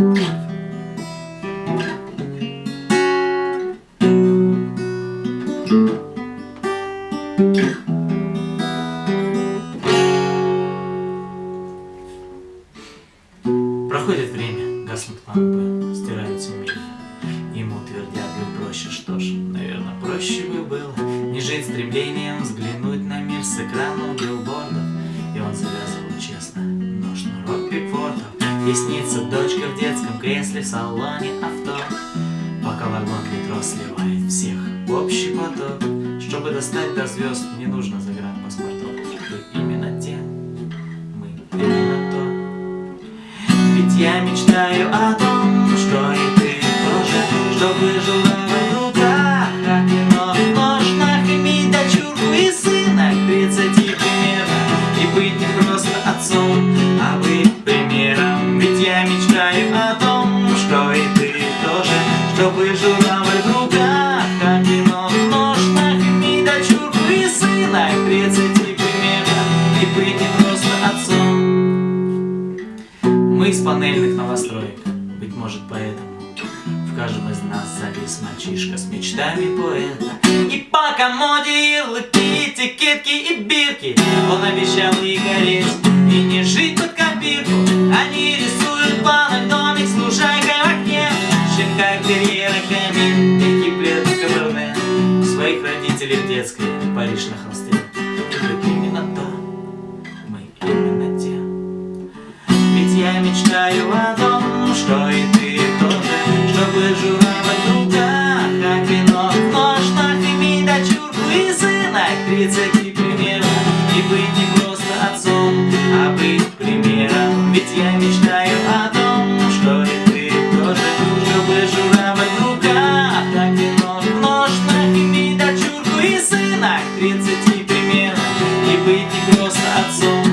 Проходит время, гаснут лампы, стираются мили. Ему твердят, быть проще, что ж, наверное, проще бы было Не жить стремлением взглянуть на мир с экрана билбордов И он завязывал честно, но шнурок И снится дочка в детском кресле в салоне авто. Пока вагон метро сливает всех в общий поток. Чтобы достать до звезд, не нужно загранпаспортов Быть именно тем, мы именно то. Ведь я мечтаю о том, что и из панельных новостроек, быть может поэтому В каждом из нас завис мальчишка с мечтами поэта. И по комоде ярлыки, этикетки и бирки. Он обещал и гореть, и не жить под копирку. Они рисуют планы, домик с лужайкой в окне. Щенка, терьера, камин, мягкий плед, каберне. Своих родителей в детской, Париж на холсте мечтаю о том, что и ты тоже Чтобы журавль в руках, а вино в ножнах Иметь дочурку и сына к тридцати примерно И быть не просто отцом, а быть примером. Ведь я мечтаю о том, что и ты тоже Чтобы журавль в руках, а вино в ножнах Иметь дочурку и сына к тридцати примерно И быть не